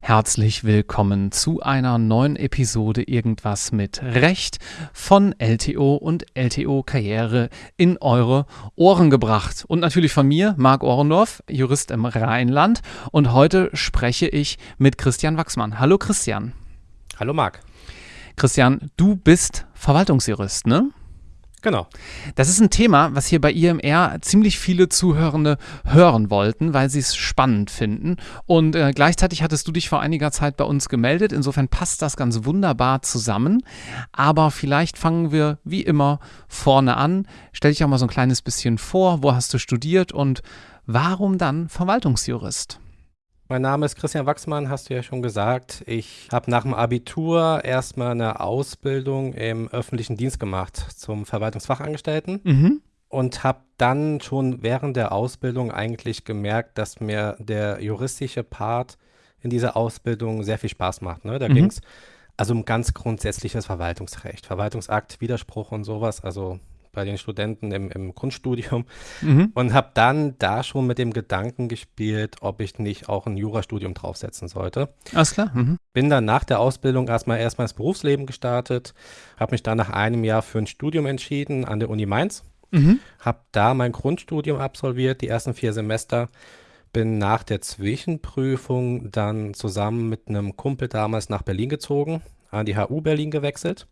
Herzlich willkommen zu einer neuen Episode Irgendwas mit Recht von LTO und LTO Karriere in eure Ohren gebracht. Und natürlich von mir, Marc Ohrendorf, Jurist im Rheinland. Und heute spreche ich mit Christian Wachsmann. Hallo Christian. Hallo Marc. Christian, du bist Verwaltungsjurist, ne? Genau. Das ist ein Thema, was hier bei IMR ziemlich viele Zuhörende hören wollten, weil sie es spannend finden. Und äh, gleichzeitig hattest du dich vor einiger Zeit bei uns gemeldet. Insofern passt das ganz wunderbar zusammen. Aber vielleicht fangen wir wie immer vorne an. Stell dich auch mal so ein kleines bisschen vor. Wo hast du studiert und warum dann Verwaltungsjurist? Mein Name ist Christian Wachsmann, hast du ja schon gesagt. Ich habe nach dem Abitur erstmal eine Ausbildung im öffentlichen Dienst gemacht zum Verwaltungsfachangestellten mhm. und habe dann schon während der Ausbildung eigentlich gemerkt, dass mir der juristische Part in dieser Ausbildung sehr viel Spaß macht. Ne? Da mhm. ging es also um ganz grundsätzliches Verwaltungsrecht, Verwaltungsakt, Widerspruch und sowas. Also bei den Studenten im, im Grundstudium mhm. und habe dann da schon mit dem Gedanken gespielt, ob ich nicht auch ein Jurastudium draufsetzen sollte. Alles klar. Mhm. Bin dann nach der Ausbildung erstmal erstmal ins Berufsleben gestartet, habe mich dann nach einem Jahr für ein Studium entschieden an der Uni Mainz, mhm. habe da mein Grundstudium absolviert, die ersten vier Semester bin nach der Zwischenprüfung dann zusammen mit einem Kumpel damals nach Berlin gezogen, an die HU Berlin gewechselt.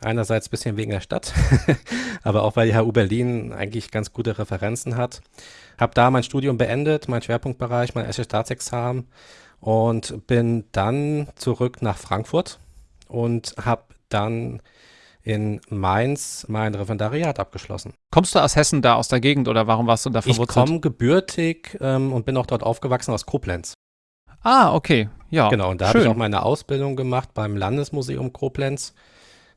Einerseits ein bisschen wegen der Stadt, aber auch weil die HU Berlin eigentlich ganz gute Referenzen hat. Habe da mein Studium beendet, mein Schwerpunktbereich, mein erstes Staatsexamen und bin dann zurück nach Frankfurt und habe dann in Mainz mein Referendariat abgeschlossen. Kommst du aus Hessen da, aus der Gegend oder warum warst du da verwurzelt? Ich komme gebürtig ähm, und bin auch dort aufgewachsen aus Koblenz. Ah, okay, ja. Genau, und da habe ich auch meine Ausbildung gemacht beim Landesmuseum Koblenz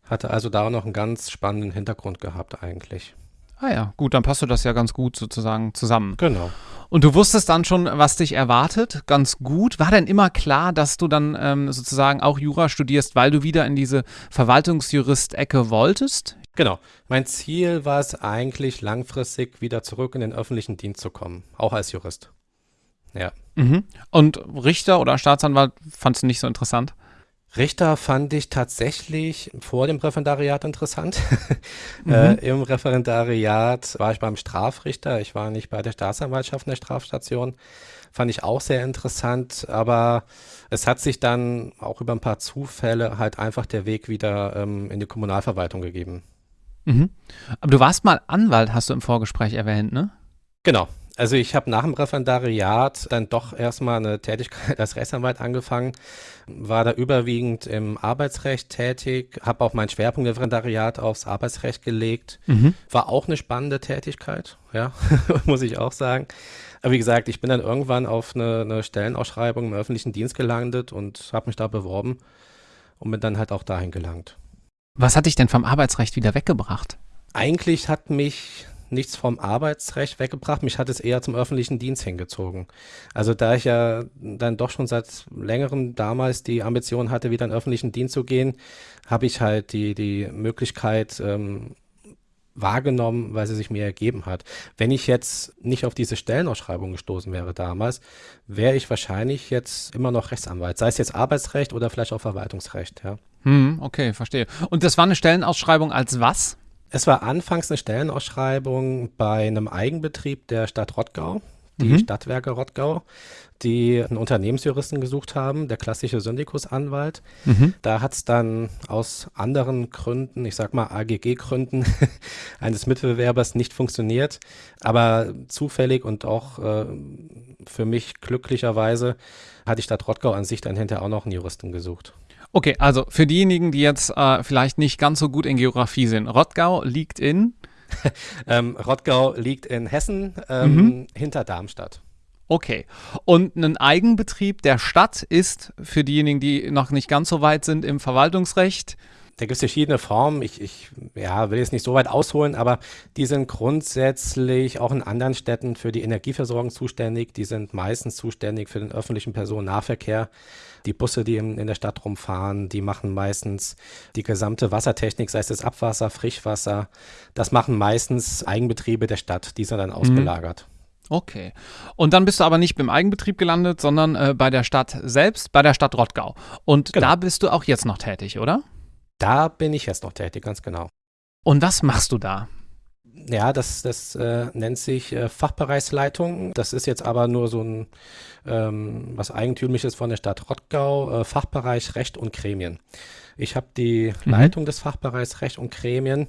hatte also da noch einen ganz spannenden Hintergrund gehabt eigentlich. Ah ja, gut, dann passt du das ja ganz gut sozusagen zusammen. Genau. Und du wusstest dann schon, was dich erwartet, ganz gut. War denn immer klar, dass du dann ähm, sozusagen auch Jura studierst, weil du wieder in diese Verwaltungsjurist-Ecke wolltest? Genau. Mein Ziel war es eigentlich langfristig wieder zurück in den öffentlichen Dienst zu kommen, auch als Jurist. Ja. Mhm. Und Richter oder Staatsanwalt fandst du nicht so interessant? Richter fand ich tatsächlich vor dem Referendariat interessant. Mhm. Äh, Im Referendariat war ich beim Strafrichter, ich war nicht bei der Staatsanwaltschaft in der Strafstation. Fand ich auch sehr interessant, aber es hat sich dann auch über ein paar Zufälle halt einfach der Weg wieder ähm, in die Kommunalverwaltung gegeben. Mhm. Aber du warst mal Anwalt, hast du im Vorgespräch erwähnt, ne? Genau, also ich habe nach dem Referendariat dann doch erstmal eine Tätigkeit als Rechtsanwalt angefangen, war da überwiegend im Arbeitsrecht tätig, habe auch meinen Schwerpunkt im Referendariat aufs Arbeitsrecht gelegt. Mhm. War auch eine spannende Tätigkeit, ja, muss ich auch sagen. Aber wie gesagt, ich bin dann irgendwann auf eine, eine Stellenausschreibung im öffentlichen Dienst gelandet und habe mich da beworben und bin dann halt auch dahin gelangt. Was hat dich denn vom Arbeitsrecht wieder weggebracht? Eigentlich hat mich nichts vom Arbeitsrecht weggebracht. Mich hat es eher zum öffentlichen Dienst hingezogen. Also da ich ja dann doch schon seit längerem damals die Ambition hatte, wieder in den öffentlichen Dienst zu gehen, habe ich halt die, die Möglichkeit ähm, wahrgenommen, weil sie sich mir ergeben hat. Wenn ich jetzt nicht auf diese Stellenausschreibung gestoßen wäre damals, wäre ich wahrscheinlich jetzt immer noch Rechtsanwalt, sei es jetzt Arbeitsrecht oder vielleicht auch Verwaltungsrecht, ja. Hm, okay, verstehe. Und das war eine Stellenausschreibung als was? Es war anfangs eine Stellenausschreibung bei einem Eigenbetrieb der Stadt Rottgau, die mhm. Stadtwerke Rottgau, die einen Unternehmensjuristen gesucht haben, der klassische Syndikusanwalt. Mhm. Da hat es dann aus anderen Gründen, ich sag mal AGG-Gründen, eines Mitbewerbers nicht funktioniert. Aber zufällig und auch äh, für mich glücklicherweise hatte die Stadt Rottgau an sich dann hinterher auch noch einen Juristen gesucht. Okay, also für diejenigen, die jetzt äh, vielleicht nicht ganz so gut in Geografie sind, Rottgau liegt in? ähm, Rottgau liegt in Hessen, ähm, mhm. hinter Darmstadt. Okay. Und ein Eigenbetrieb der Stadt ist für diejenigen, die noch nicht ganz so weit sind im Verwaltungsrecht? Da gibt es verschiedene Formen. Ich, ich ja, will jetzt nicht so weit ausholen, aber die sind grundsätzlich auch in anderen Städten für die Energieversorgung zuständig. Die sind meistens zuständig für den öffentlichen Personennahverkehr. Die Busse, die in, in der Stadt rumfahren, die machen meistens die gesamte Wassertechnik, sei es das Abwasser, Frischwasser. Das machen meistens Eigenbetriebe der Stadt. Die sind dann mhm. ausgelagert. Okay. Und dann bist du aber nicht beim Eigenbetrieb gelandet, sondern äh, bei der Stadt selbst, bei der Stadt Rottgau. Und genau. da bist du auch jetzt noch tätig, oder? Da bin ich jetzt noch tätig, ganz genau. Und was machst du da? Ja, das, das äh, nennt sich äh, Fachbereichsleitung. Das ist jetzt aber nur so ein ähm, was Eigentümliches von der Stadt Rottgau, äh, Fachbereich Recht und Gremien. Ich habe die mhm. Leitung des Fachbereichs Recht und Gremien.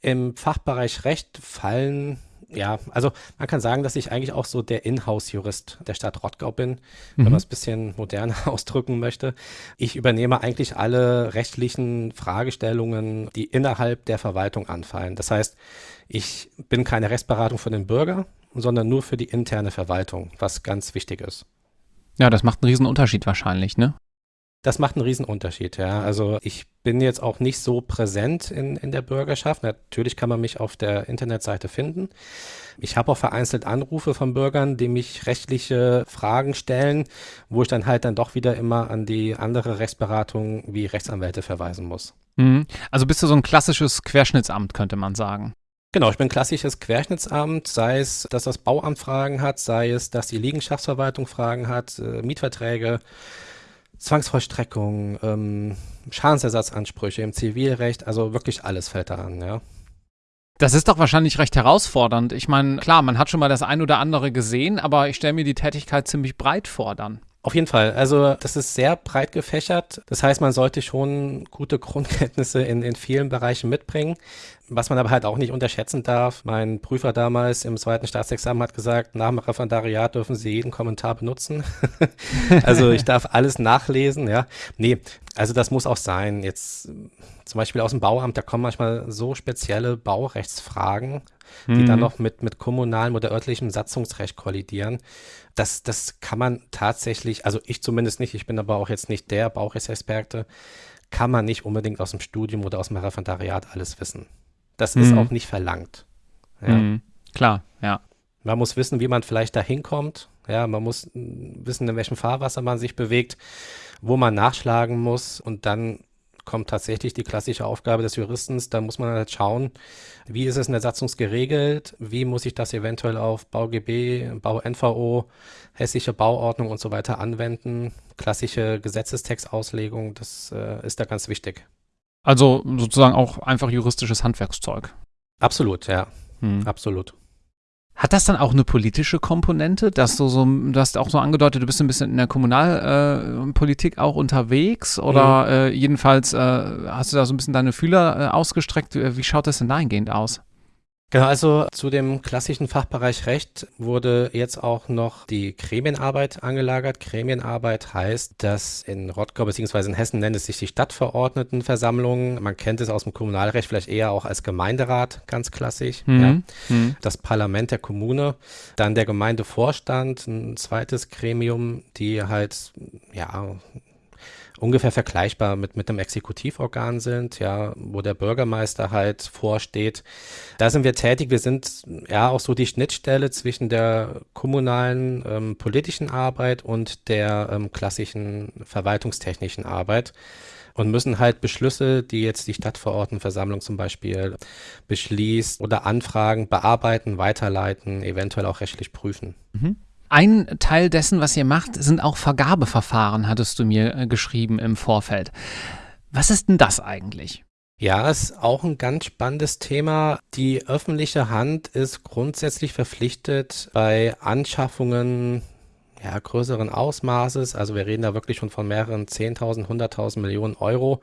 Im Fachbereich Recht fallen ja, also man kann sagen, dass ich eigentlich auch so der Inhouse-Jurist der Stadt Rottgau bin, mhm. wenn man es ein bisschen moderner ausdrücken möchte. Ich übernehme eigentlich alle rechtlichen Fragestellungen, die innerhalb der Verwaltung anfallen. Das heißt, ich bin keine Rechtsberatung für den Bürger, sondern nur für die interne Verwaltung, was ganz wichtig ist. Ja, das macht einen riesen Unterschied wahrscheinlich, ne? Das macht einen Riesenunterschied, ja. Also ich bin jetzt auch nicht so präsent in, in der Bürgerschaft. Natürlich kann man mich auf der Internetseite finden. Ich habe auch vereinzelt Anrufe von Bürgern, die mich rechtliche Fragen stellen, wo ich dann halt dann doch wieder immer an die andere Rechtsberatung wie Rechtsanwälte verweisen muss. Mhm. Also bist du so ein klassisches Querschnittsamt, könnte man sagen. Genau, ich bin klassisches Querschnittsamt, sei es, dass das Bauamt Fragen hat, sei es, dass die Liegenschaftsverwaltung Fragen hat, äh, Mietverträge, Zwangsvollstreckung, ähm, Schadensersatzansprüche im Zivilrecht, also wirklich alles fällt da an, ja. Das ist doch wahrscheinlich recht herausfordernd. Ich meine, klar, man hat schon mal das ein oder andere gesehen, aber ich stelle mir die Tätigkeit ziemlich breit vor dann. Auf jeden Fall. Also das ist sehr breit gefächert. Das heißt, man sollte schon gute Grundkenntnisse in, in vielen Bereichen mitbringen. Was man aber halt auch nicht unterschätzen darf, mein Prüfer damals im zweiten Staatsexamen hat gesagt, nach dem Referendariat dürfen Sie jeden Kommentar benutzen. also ich darf alles nachlesen, ja. Nee, also das muss auch sein. Jetzt zum Beispiel aus dem Bauamt, da kommen manchmal so spezielle Baurechtsfragen, die mhm. dann noch mit, mit kommunalem oder örtlichem Satzungsrecht kollidieren. Das, das kann man tatsächlich, also ich zumindest nicht, ich bin aber auch jetzt nicht der Baurechtsexperte, kann man nicht unbedingt aus dem Studium oder aus dem Referendariat alles wissen. Das mhm. ist auch nicht verlangt. Ja. Mhm. Klar, ja. Man muss wissen, wie man vielleicht da hinkommt. Ja, man muss wissen, in welchem Fahrwasser man sich bewegt, wo man nachschlagen muss und dann kommt tatsächlich die klassische Aufgabe des Juristens. Da muss man halt schauen, wie ist es in der Satzung geregelt, wie muss ich das eventuell auf BauGB, BauNVO, hessische Bauordnung und so weiter anwenden. Klassische Gesetzestextauslegung, das äh, ist da ganz wichtig. Also sozusagen auch einfach juristisches Handwerkszeug. Absolut, ja. Hm. Absolut. Hat das dann auch eine politische Komponente, dass du so, du hast auch so angedeutet, du bist ein bisschen in der Kommunalpolitik äh, auch unterwegs oder mhm. äh, jedenfalls äh, hast du da so ein bisschen deine Fühler äh, ausgestreckt. Wie schaut das denn dahingehend aus? Genau, also zu dem klassischen Fachbereich Recht wurde jetzt auch noch die Gremienarbeit angelagert. Gremienarbeit heißt, dass in Rottgau bzw. in Hessen nennt es sich die Stadtverordnetenversammlung. Man kennt es aus dem Kommunalrecht vielleicht eher auch als Gemeinderat, ganz klassisch. Mhm. Ja. Mhm. Das Parlament der Kommune, dann der Gemeindevorstand, ein zweites Gremium, die halt ja ungefähr vergleichbar mit, mit einem Exekutivorgan sind, ja, wo der Bürgermeister halt vorsteht. Da sind wir tätig. Wir sind ja auch so die Schnittstelle zwischen der kommunalen ähm, politischen Arbeit und der ähm, klassischen verwaltungstechnischen Arbeit und müssen halt Beschlüsse, die jetzt die Stadtverordnetenversammlung zum Beispiel beschließt oder Anfragen bearbeiten, weiterleiten, eventuell auch rechtlich prüfen. Mhm. Ein Teil dessen, was ihr macht, sind auch Vergabeverfahren, hattest du mir äh, geschrieben im Vorfeld. Was ist denn das eigentlich? Ja, ist auch ein ganz spannendes Thema. Die öffentliche Hand ist grundsätzlich verpflichtet, bei Anschaffungen ja, größeren Ausmaßes, also wir reden da wirklich schon von mehreren 10.000, 100.000 Millionen Euro,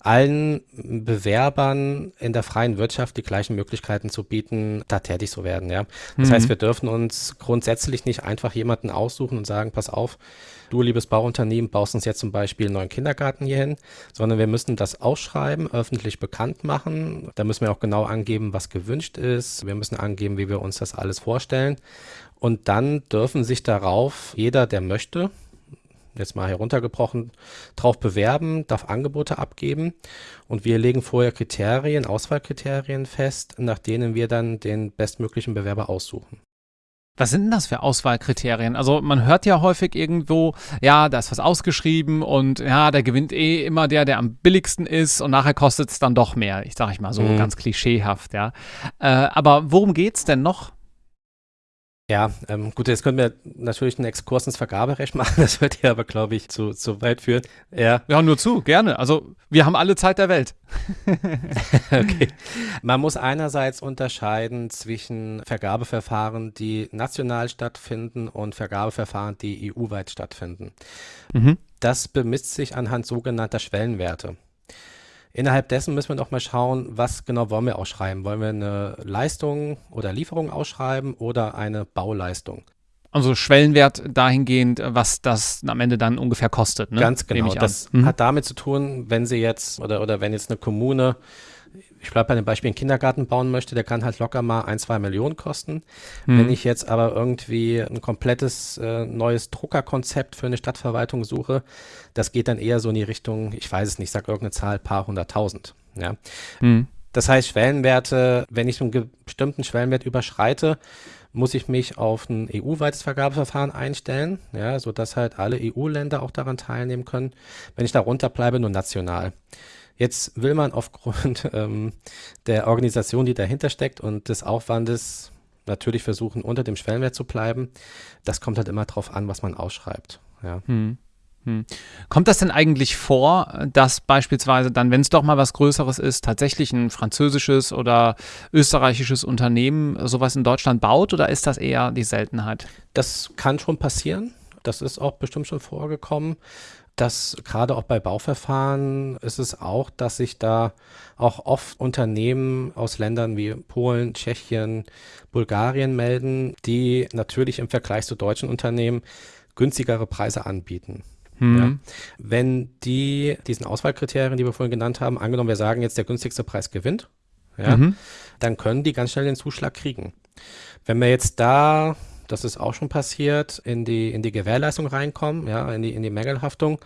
allen Bewerbern in der freien Wirtschaft die gleichen Möglichkeiten zu bieten, da tätig zu werden. Ja? Das mhm. heißt, wir dürfen uns grundsätzlich nicht einfach jemanden aussuchen und sagen, pass auf, du liebes Bauunternehmen baust uns jetzt zum Beispiel einen neuen Kindergarten hier hin, sondern wir müssen das ausschreiben, öffentlich bekannt machen. Da müssen wir auch genau angeben, was gewünscht ist. Wir müssen angeben, wie wir uns das alles vorstellen. Und dann dürfen sich darauf jeder, der möchte, jetzt mal heruntergebrochen, drauf bewerben, darf Angebote abgeben und wir legen vorher Kriterien, Auswahlkriterien fest, nach denen wir dann den bestmöglichen Bewerber aussuchen. Was sind denn das für Auswahlkriterien? Also man hört ja häufig irgendwo, ja, da ist was ausgeschrieben und ja, da gewinnt eh immer der, der am billigsten ist und nachher kostet es dann doch mehr. Ich sage ich mal so mhm. ganz klischeehaft, ja. Äh, aber worum geht es denn noch? Ja, ähm, gut, jetzt können wir natürlich einen Exkurs ins Vergaberecht machen, das wird ja aber, glaube ich, zu, zu weit führen. Ja. ja, nur zu, gerne. Also wir haben alle Zeit der Welt. okay. Man muss einerseits unterscheiden zwischen Vergabeverfahren, die national stattfinden und Vergabeverfahren, die EU-weit stattfinden. Mhm. Das bemisst sich anhand sogenannter Schwellenwerte. Innerhalb dessen müssen wir noch mal schauen, was genau wollen wir ausschreiben. Wollen wir eine Leistung oder Lieferung ausschreiben oder eine Bauleistung? Also Schwellenwert dahingehend, was das am Ende dann ungefähr kostet. Ne? Ganz genau. Das mhm. hat damit zu tun, wenn Sie jetzt oder, oder wenn jetzt eine Kommune ich bleibe bei dem Beispiel, einen Kindergarten bauen möchte, der kann halt locker mal ein, zwei Millionen kosten. Mhm. Wenn ich jetzt aber irgendwie ein komplettes äh, neues Druckerkonzept für eine Stadtverwaltung suche, das geht dann eher so in die Richtung, ich weiß es nicht, sag irgendeine Zahl, paar hunderttausend. Ja. Mhm. Das heißt, Schwellenwerte, wenn ich einen bestimmten Schwellenwert überschreite, muss ich mich auf ein EU-weites Vergabeverfahren einstellen, ja, sodass halt alle EU-Länder auch daran teilnehmen können. Wenn ich darunter bleibe, nur national. Jetzt will man aufgrund ähm, der Organisation, die dahinter steckt und des Aufwandes natürlich versuchen, unter dem Schwellenwert zu bleiben. Das kommt halt immer darauf an, was man ausschreibt. Ja. Hm. Hm. Kommt das denn eigentlich vor, dass beispielsweise dann, wenn es doch mal was Größeres ist, tatsächlich ein französisches oder österreichisches Unternehmen sowas in Deutschland baut oder ist das eher die Seltenheit? Das kann schon passieren. Das ist auch bestimmt schon vorgekommen dass gerade auch bei Bauverfahren ist es auch, dass sich da auch oft Unternehmen aus Ländern wie Polen, Tschechien, Bulgarien melden, die natürlich im Vergleich zu deutschen Unternehmen günstigere Preise anbieten. Mhm. Ja. Wenn die diesen Auswahlkriterien, die wir vorhin genannt haben, angenommen, wir sagen jetzt, der günstigste Preis gewinnt, ja, mhm. dann können die ganz schnell den Zuschlag kriegen. Wenn wir jetzt da das ist auch schon passiert, in die, in die Gewährleistung reinkommen, ja, in die, in die Mängelhaftung,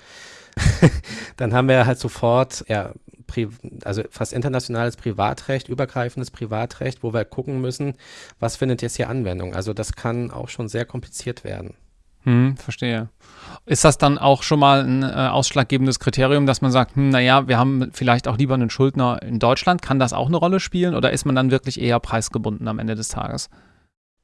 dann haben wir halt sofort, ja, also fast internationales Privatrecht, übergreifendes Privatrecht, wo wir gucken müssen, was findet jetzt hier Anwendung. Also das kann auch schon sehr kompliziert werden. Hm, verstehe. Ist das dann auch schon mal ein äh, ausschlaggebendes Kriterium, dass man sagt, hm, naja, wir haben vielleicht auch lieber einen Schuldner in Deutschland? Kann das auch eine Rolle spielen oder ist man dann wirklich eher preisgebunden am Ende des Tages?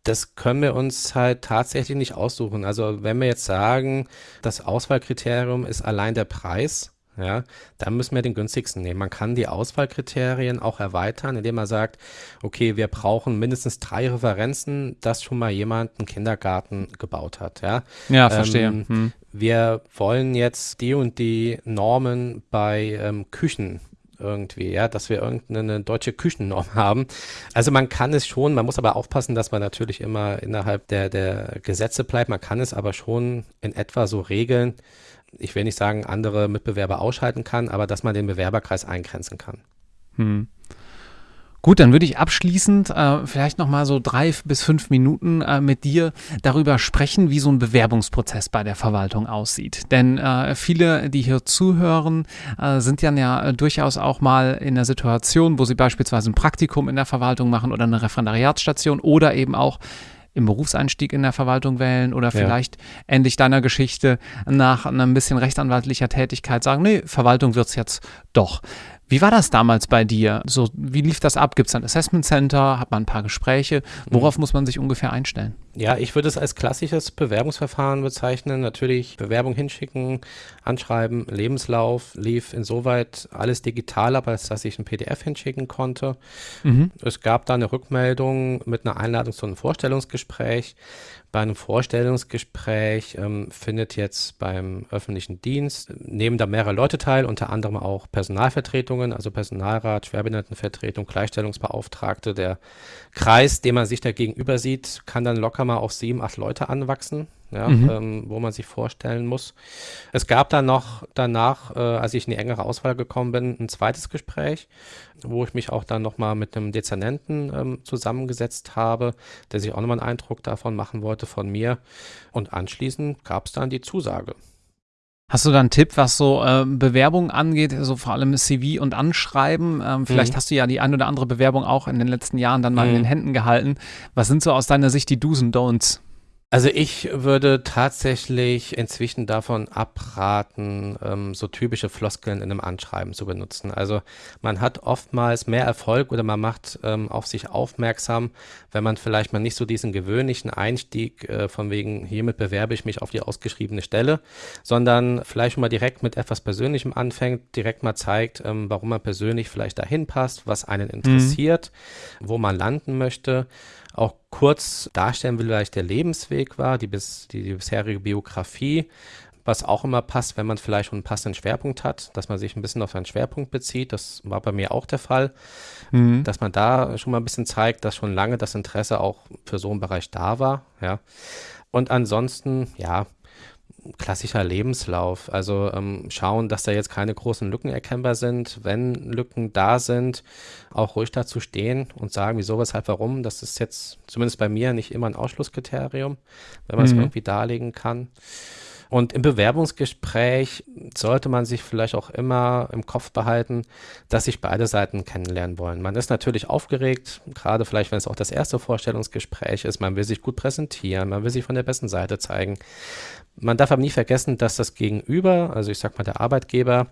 Das können wir uns halt tatsächlich nicht aussuchen. Also wenn wir jetzt sagen, das Auswahlkriterium ist allein der Preis, ja, dann müssen wir den günstigsten nehmen. Man kann die Auswahlkriterien auch erweitern, indem man sagt, okay, wir brauchen mindestens drei Referenzen, dass schon mal jemand einen Kindergarten gebaut hat. Ja, ja verstehe. Ähm, hm. Wir wollen jetzt die und die Normen bei ähm, Küchen irgendwie, ja, dass wir irgendeine deutsche Küchennorm haben. Also man kann es schon, man muss aber aufpassen, dass man natürlich immer innerhalb der, der Gesetze bleibt. Man kann es aber schon in etwa so regeln. Ich will nicht sagen, andere Mitbewerber ausschalten kann, aber dass man den Bewerberkreis eingrenzen kann. Hm. Gut, dann würde ich abschließend äh, vielleicht noch mal so drei bis fünf Minuten äh, mit dir darüber sprechen, wie so ein Bewerbungsprozess bei der Verwaltung aussieht. Denn äh, viele, die hier zuhören, äh, sind ja, ja durchaus auch mal in der Situation, wo sie beispielsweise ein Praktikum in der Verwaltung machen oder eine Referendariatsstation oder eben auch im Berufseinstieg in der Verwaltung wählen oder vielleicht ja. endlich deiner Geschichte nach ein bisschen rechtsanwaltlicher Tätigkeit sagen, nee, Verwaltung wird es jetzt doch. Wie war das damals bei dir? So, wie lief das ab? Gibt es ein Assessment Center? Hat man ein paar Gespräche? Worauf mhm. muss man sich ungefähr einstellen? Ja, ich würde es als klassisches Bewerbungsverfahren bezeichnen. Natürlich Bewerbung hinschicken, anschreiben, Lebenslauf lief insoweit alles digital ab, als dass ich ein PDF hinschicken konnte. Mhm. Es gab da eine Rückmeldung mit einer Einladung zu einem Vorstellungsgespräch. Bei einem Vorstellungsgespräch ähm, findet jetzt beim öffentlichen Dienst, nehmen da mehrere Leute teil, unter anderem auch Personalvertretungen, also Personalrat, Schwerbehindertenvertretung, Gleichstellungsbeauftragte. Der Kreis, den man sich da gegenüber sieht, kann dann locker mal auf sieben, acht Leute anwachsen ja, mhm. ähm, wo man sich vorstellen muss. Es gab dann noch danach, äh, als ich in die engere Auswahl gekommen bin, ein zweites Gespräch, wo ich mich auch dann nochmal mit einem Dezernenten ähm, zusammengesetzt habe, der sich auch nochmal einen Eindruck davon machen wollte von mir. Und anschließend gab es dann die Zusage. Hast du da einen Tipp, was so äh, Bewerbungen angeht, so vor allem CV und Anschreiben? Ähm, vielleicht mhm. hast du ja die ein oder andere Bewerbung auch in den letzten Jahren dann mal mhm. in den Händen gehalten. Was sind so aus deiner Sicht die Do's und Don'ts? Also ich würde tatsächlich inzwischen davon abraten, ähm, so typische Floskeln in einem Anschreiben zu benutzen. Also man hat oftmals mehr Erfolg oder man macht ähm, auf sich aufmerksam, wenn man vielleicht mal nicht so diesen gewöhnlichen Einstieg äh, von wegen, hiermit bewerbe ich mich auf die ausgeschriebene Stelle, sondern vielleicht mal direkt mit etwas Persönlichem anfängt, direkt mal zeigt, ähm, warum man persönlich vielleicht dahin passt, was einen mhm. interessiert, mhm. wo man landen möchte auch kurz darstellen will, vielleicht der Lebensweg war, die, bis, die, die bisherige Biografie, was auch immer passt, wenn man vielleicht einen passenden Schwerpunkt hat, dass man sich ein bisschen auf seinen Schwerpunkt bezieht. Das war bei mir auch der Fall, mhm. dass man da schon mal ein bisschen zeigt, dass schon lange das Interesse auch für so einen Bereich da war. Ja. Und ansonsten, ja, klassischer Lebenslauf. Also ähm, schauen, dass da jetzt keine großen Lücken erkennbar sind. Wenn Lücken da sind, auch ruhig dazu stehen und sagen, wieso, weshalb, warum. Das ist jetzt zumindest bei mir nicht immer ein Ausschlusskriterium, wenn man es mhm. irgendwie darlegen kann. Und im Bewerbungsgespräch sollte man sich vielleicht auch immer im Kopf behalten, dass sich beide Seiten kennenlernen wollen. Man ist natürlich aufgeregt, gerade vielleicht, wenn es auch das erste Vorstellungsgespräch ist. Man will sich gut präsentieren, man will sich von der besten Seite zeigen. Man darf aber nie vergessen, dass das Gegenüber, also ich sag mal der Arbeitgeber,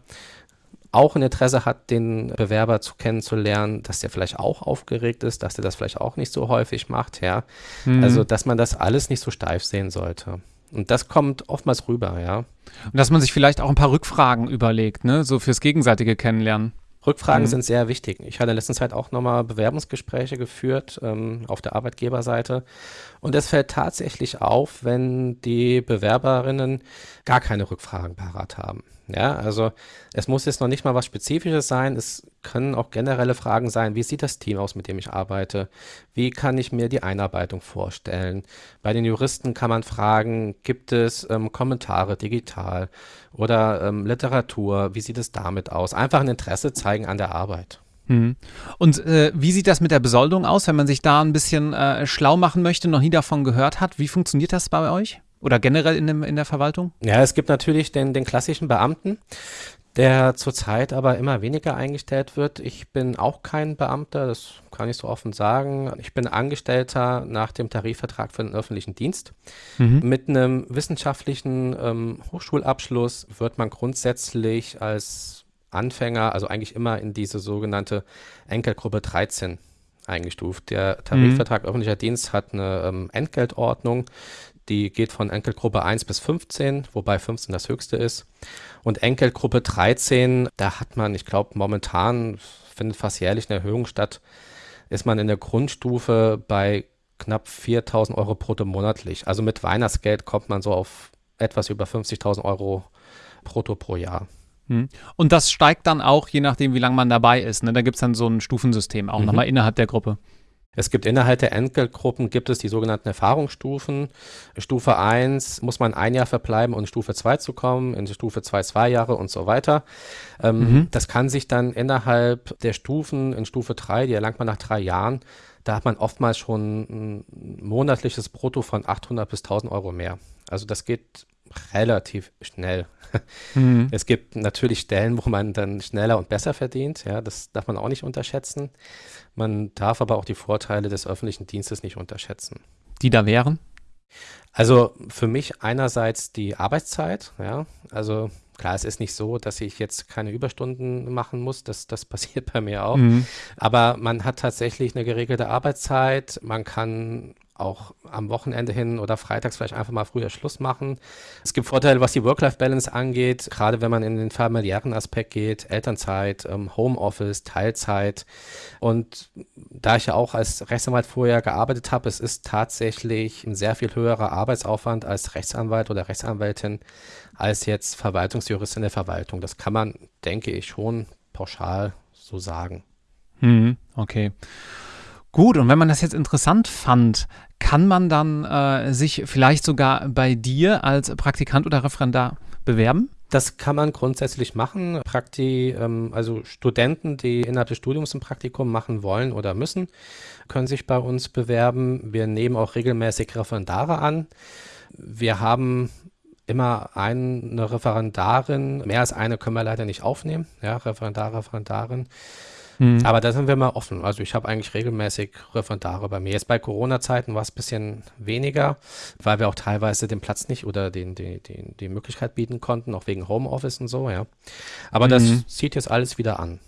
auch ein Interesse hat, den Bewerber zu kennenzulernen, dass der vielleicht auch aufgeregt ist, dass der das vielleicht auch nicht so häufig macht, ja. Mhm. Also, dass man das alles nicht so steif sehen sollte. Und das kommt oftmals rüber, ja. Und dass man sich vielleicht auch ein paar Rückfragen überlegt, ne, so fürs gegenseitige Kennenlernen. Rückfragen mhm. sind sehr wichtig. Ich hatte in letzter Zeit auch nochmal Bewerbungsgespräche geführt ähm, auf der Arbeitgeberseite. Und es fällt tatsächlich auf, wenn die Bewerberinnen gar keine Rückfragen parat haben. Ja, also es muss jetzt noch nicht mal was Spezifisches sein. Es können auch generelle Fragen sein. Wie sieht das Team aus, mit dem ich arbeite? Wie kann ich mir die Einarbeitung vorstellen? Bei den Juristen kann man fragen, gibt es ähm, Kommentare digital oder ähm, Literatur? Wie sieht es damit aus? Einfach ein Interesse zeigen an der Arbeit. Mhm. Und äh, wie sieht das mit der Besoldung aus, wenn man sich da ein bisschen äh, schlau machen möchte, noch nie davon gehört hat? Wie funktioniert das bei euch? Oder generell in, dem, in der Verwaltung? Ja, es gibt natürlich den, den klassischen Beamten, der zurzeit aber immer weniger eingestellt wird. Ich bin auch kein Beamter, das kann ich so offen sagen. Ich bin Angestellter nach dem Tarifvertrag für den öffentlichen Dienst. Mhm. Mit einem wissenschaftlichen ähm, Hochschulabschluss wird man grundsätzlich als Anfänger, also eigentlich immer in diese sogenannte Enkelgruppe 13 eingestuft. Der Tarifvertrag mhm. öffentlicher Dienst hat eine ähm, Entgeltordnung, die geht von Enkelgruppe 1 bis 15, wobei 15 das höchste ist. Und Enkelgruppe 13, da hat man, ich glaube, momentan findet fast jährlich eine Erhöhung statt, ist man in der Grundstufe bei knapp 4.000 Euro brutto monatlich. Also mit Weihnachtsgeld kommt man so auf etwas über 50.000 Euro brutto pro Jahr. Hm. Und das steigt dann auch, je nachdem, wie lange man dabei ist. Ne? Da gibt es dann so ein Stufensystem auch mhm. nochmal innerhalb der Gruppe. Es gibt innerhalb der Entgeltgruppen gibt es die sogenannten Erfahrungsstufen. Stufe 1 muss man ein Jahr verbleiben, um in Stufe 2 zu kommen, in Stufe 2 zwei Jahre und so weiter. Ähm, mhm. Das kann sich dann innerhalb der Stufen, in Stufe 3, die erlangt man nach drei Jahren, da hat man oftmals schon ein monatliches Brutto von 800 bis 1000 Euro mehr. Also das geht relativ schnell. Mhm. Es gibt natürlich Stellen, wo man dann schneller und besser verdient. Ja, das darf man auch nicht unterschätzen. Man darf aber auch die Vorteile des öffentlichen Dienstes nicht unterschätzen. Die da wären? Also für mich einerseits die Arbeitszeit. Ja, also klar, es ist nicht so, dass ich jetzt keine Überstunden machen muss. Das, das passiert bei mir auch. Mhm. Aber man hat tatsächlich eine geregelte Arbeitszeit. Man kann auch am Wochenende hin oder freitags vielleicht einfach mal früher Schluss machen. Es gibt Vorteile, was die Work-Life-Balance angeht, gerade wenn man in den familiären Aspekt geht, Elternzeit, ähm, Homeoffice, Teilzeit. Und da ich ja auch als Rechtsanwalt vorher gearbeitet habe, es ist tatsächlich ein sehr viel höherer Arbeitsaufwand als Rechtsanwalt oder Rechtsanwältin als jetzt Verwaltungsjurist in der Verwaltung. Das kann man, denke ich, schon pauschal so sagen. Hm, okay. Gut, und wenn man das jetzt interessant fand, kann man dann äh, sich vielleicht sogar bei dir als Praktikant oder Referendar bewerben? Das kann man grundsätzlich machen. Prakti, ähm, also Studenten, die innerhalb des Studiums ein Praktikum machen wollen oder müssen, können sich bei uns bewerben. Wir nehmen auch regelmäßig Referendare an. Wir haben immer eine Referendarin. Mehr als eine können wir leider nicht aufnehmen. Ja, Referendar, Referendarin. Mhm. Aber da sind wir mal offen. Also ich habe eigentlich regelmäßig Referendare bei mir. Jetzt bei Corona-Zeiten war es ein bisschen weniger, weil wir auch teilweise den Platz nicht oder den, den, den, die Möglichkeit bieten konnten, auch wegen Homeoffice und so, ja. Aber mhm. das zieht jetzt alles wieder an.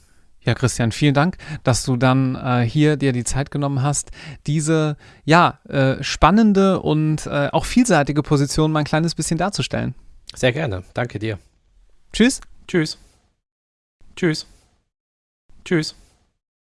Ja, Christian, vielen Dank, dass du dann äh, hier dir die Zeit genommen hast, diese ja äh, spannende und äh, auch vielseitige Position mal ein kleines bisschen darzustellen. Sehr gerne. Danke dir. Tschüss. Tschüss. Tschüss. Tschüss.